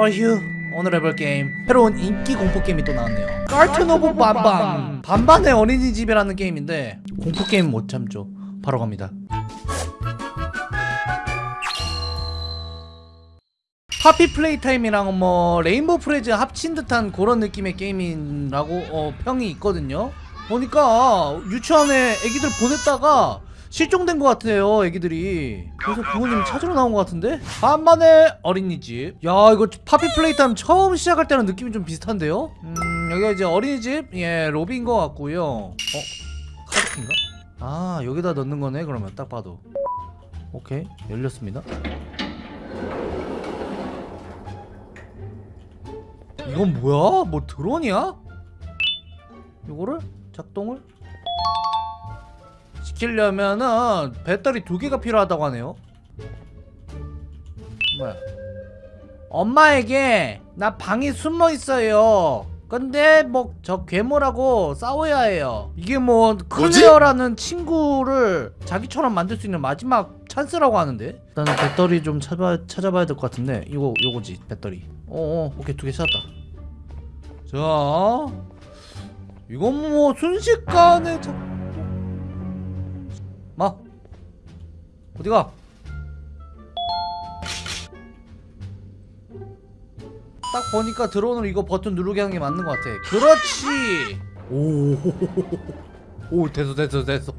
어휴. 오늘 해볼 게임. 새로운 인기 공포 게임이 또 나왔네요. Garten of Banban 반반의 어린이집이라는 게임인데 공포 게임 못 참죠. 바로 갑니다. Poppy Playtime이랑 뭐 Rainbow Friends 합친 듯한 그런 느낌의 게임이라고 어, 평이 있거든요. 보니까 유치원에 애기들 보냈다가 실종된 것 같아요 애기들이. 그래서 부모님 찾으러 나온 것 같은데? 반반의 어린이집. 야 이거 Poppy Playtime 처음 시작할 때랑 느낌이 좀 비슷한데요? 음 여기가 이제 어린이집? 예 로비인 것 같고요. 어? 카드키인가? 아 여기다 넣는 거네 그러면 딱 봐도. 오케이 열렸습니다. 이건 뭐야? 뭐 드론이야? 이거를? 작동을 시키려면은 배터리 두 개가 필요하다고 하네요. 뭐야? 엄마에게 나 방에 숨어 있어요. 근데 뭐 저 괴물하고 싸워야 해요. 이게 뭐 클레어라는 친구를 자기처럼 만들 수 있는 마지막 찬스라고 하는데 일단은 배터리 좀 찾아 찾아봐야 될 것 같은데 이거 요거지 배터리. 어어 오케이 두 개 찾았다. 자 이건 뭐 순식간에 자... 어디가? 딱 보니까 드론으로 이거 버튼 누르게 하는 게 맞는 것 같아. 그렇지! 오오 됐어 됐어 됐어.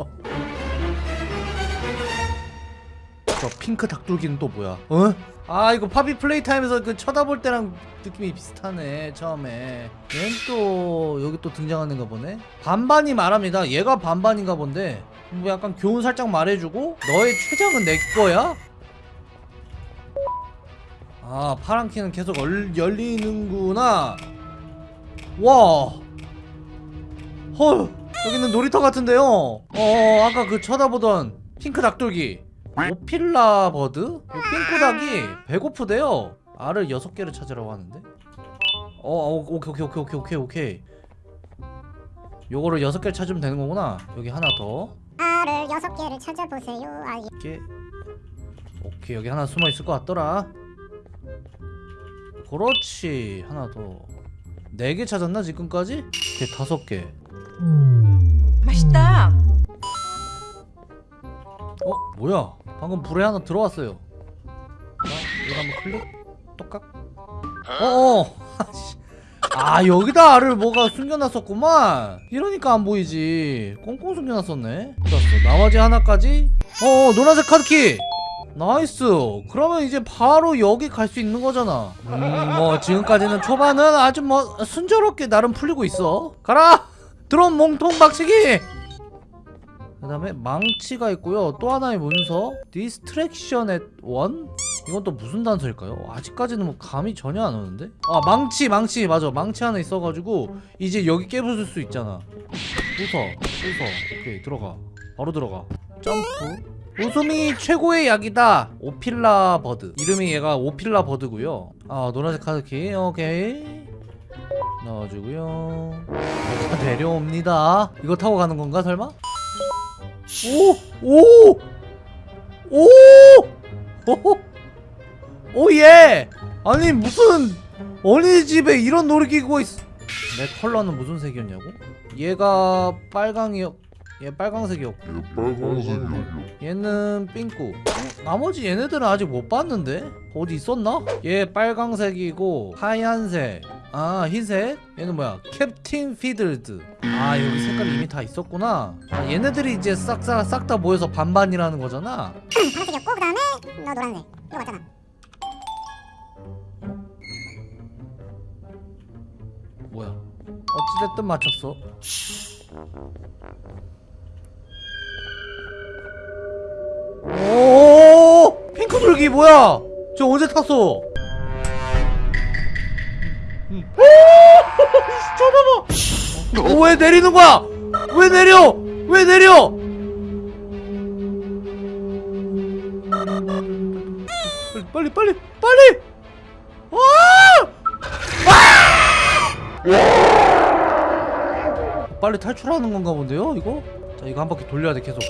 저 핑크 닭둘기는 또 뭐야? 어? 아 이거 파비 플레이 타임에서 그 쳐다볼 때랑 느낌이 비슷하네 처음에. 얘는 또 여기 또 등장하는가 보네? 반반이 말합니다. 얘가 반반인가 본데 뭐 약간 교훈 살짝 말해주고 너의 최적은 내 거야? 아 파란 키는 계속 얼, 열리는구나. 와. 헐 여기는 놀이터 같은데요? 어 아까 그 쳐다보던 핑크 닭둘기. Opila Bird? 이 핑크 닭이 배고프대요. 알을 6개를 찾으라고 하는데. 어, 어 오케이 오케이 오케이 오케이 오케이 오케이. 요거를 6개를 찾으면 되는 거구나. 여기 하나 더 알을 여섯 개를 찾아보세요. 아, 예. 이렇게 오케이 여기 하나 숨어 있을 것 같더라 그렇지 하나 더 네 개 찾았나 지금까지? 오케이 다섯 개 맛있다. 어? 뭐야 방금 불에 하나 들어왔어요 자 이거 한번 클릭 똑깍 어어 아 여기다 알을 뭐가 숨겨놨었구만. 이러니까 안 보이지. 꽁꽁 숨겨놨었네. 좋았어. 나머지 하나까지? 어어 노란색 카드키! Nice! 그러면 이제 바로 여기 갈 수 있는 거잖아. 음 뭐 지금까지는 초반은 아주 뭐 순조롭게 나름 풀리고 있어. 가라! 드론 몸통 박치기! 그 다음에 망치가 있고요. 또 하나의 문서. Distraction at one? 이건 또 무슨 단서일까요? 아직까지는 뭐 감이 전혀 안 오는데? 아 망치 망치 맞아 망치 하나 있어가지고 이제 여기 깨부술 수 있잖아 부숴 부숴 오케이 들어가 바로 들어가 점프 웃음이 최고의 약이다 Opila Bird 이름이 얘가 Opila Bird고요 아 노란색 카드키 오케이 넣어주고요 자, 내려옵니다 이거 타고 가는 건가 설마? 오! 오! 오! 오! oh yeah! 아니 무슨 어린이집에 이런 놀이기구가 있어 내 컬러는 무슨 색이었냐고? 얘가 빨강이었 얘 빨강색이었고 얘는 삥꾸 어? 나머지 얘네들은 아직 못 봤는데? 어디 있었나? 얘 빨강색이고 하얀색 아 흰색 얘는 뭐야 Captain Fiddles 아 여기 색깔이 이미 다 있었구나 아, 얘네들이 이제 싹싹 싹 다 모여서 반반이라는 거잖아 파란색이었고 그 다음에 너 노란색. 이거 맞잖아. 어찌됐든 맞췄어. 오! 핑크 돌기 뭐야? 저 언제 탔어? 음. 오! 잠깐만 어, 왜 내리는 거야? 왜 내려? 왜 내려? 빨리 빨리 빨리! 빨리 와! 빨리 탈출하는 건가 본데요 이거? 자 이거 한 바퀴 돌려야 돼 계속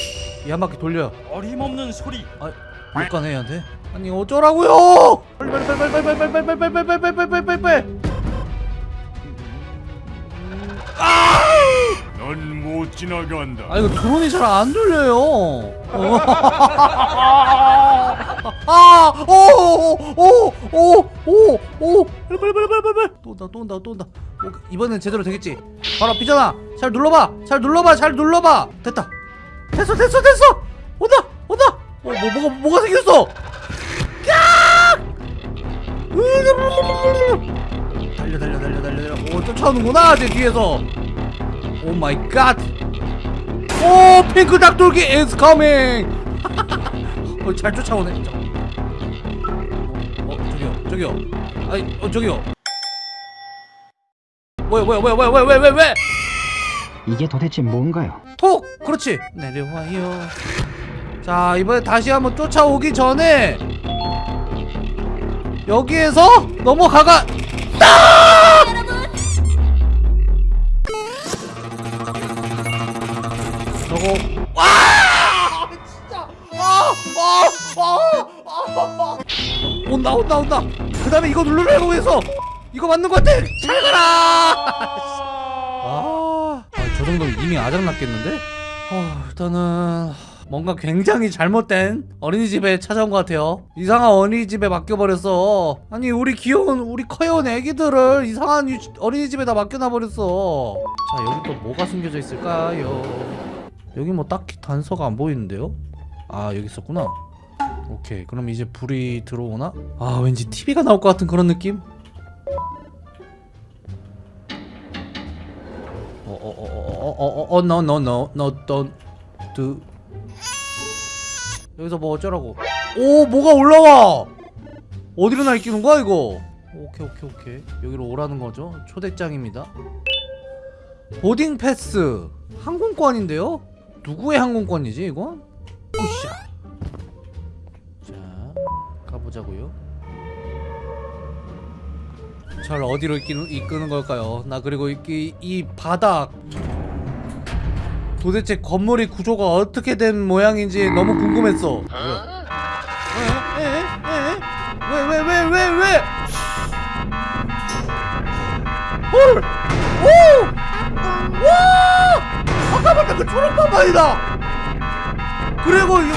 이 한 바퀴 돌려 어림없는 소리 못 가네 얘한테 아니 어쩌라고요 빨리 빨리 빨리 빨리 빨리 빨리 빨리 빨리 빨리 빨리 빨리 빨리 빨리 빨리 빨리 넌못 지나간다. 아 이거 드론이 잘 안 돌려요. 어. 아, 오, 오, 오, 오, 오, 빨리 빨리 빨리 빨리 빨리. 또 온다, 또 온다, 또 온다. 오, 이번엔 제대로 되겠지. 바로 앞이잖아. 잘 눌러봐, 잘 눌러봐, 잘 눌러봐. 됐다. 됐어, 됐어, 됐어. 온다, 온다. 어, 뭐 뭐가 뭐가 생겼어? 야! 달려, 달려, 달려, 달려, 달려. 오, 쫓아오는구나, 제 뒤에서. Oh my god. 오 핑크 닭둘기 is coming. 어, 잘 쫓아오네. 저- 어, 어 저기요 저기요. 아이 어 저기요. 뭐야 뭐야 뭐야 뭐야 뭐야 왜왜 왜? 이게 도대체 뭔가요? 톡 그렇지 내려와요. 자 이번에 다시 한번 쫓아오기 전에 여기에서 넘어가가. 저거 와 온다 온다 온다. 그 다음에 이거 누르라고 해서 이거 맞는 것 같아. 잘 가라. 아, 아저 정도면 이미 아작났겠는데? 어, 일단은 뭔가 굉장히 잘못된 어린이집에 찾아온 것 같아요. 이상한 어린이집에 맡겨버렸어. 아니 우리 귀여운 우리 커요운 애기들을 이상한 유- 어린이집에다 맡겨놔버렸어. 자 여기 또 뭐가 숨겨져 있을까요? 여기 뭐 딱히 단서가 안 보이는데요? 아 여기 있었구나 오케이 그럼 이제 불이 들어오나? 아 왠지 TV가 나올 것 같은 그런 느낌? 어, 어어어어어어어 no no no no don't do 여기서 뭐 어쩌라고 오 뭐가 올라와 어디로 날뛰는 거야 이거 오케이 오케이 오케이 여기로 오라는 거죠 초대장입니다 보딩 패스 항공권인데요 누구의 항공권이지 이건 가 보자고요? 잘 어디로 이끄는, 걸까요? 나 그리고 이, 이 바닥. 도대체 건물의 구조가 어떻게 된 모양인지 너무 궁금했어. 왜 왜 왜 왜 왜왜 왜? 헐! 오! 와! 아까 봤던 그 초록바바이다! 그리고 이거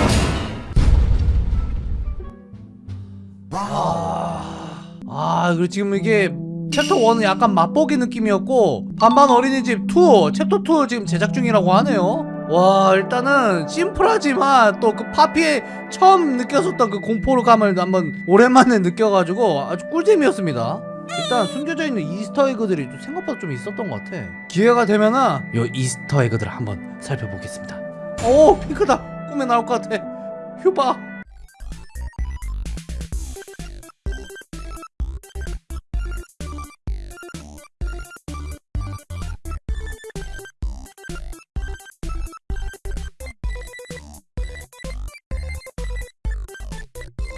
아 그리고 지금 이게 챕터 1은 약간 맛보기 느낌이었고 반반 어린이집 2 챕터 2 지금 제작 중이라고 하네요. 와 일단은 심플하지만 또 그 Poppy에 처음 느꼈었던 그 공포감을 한번 오랜만에 느껴가지고 아주 꿀잼이었습니다. 일단 숨겨져 있는 이스터 에그들이 좀 생각보다 좀 있었던 것 같아. 기회가 되면은 요 이스터 에그들을 한번 살펴보겠습니다. 오 핑크다! 꿈에 나올 것 같아. 휴바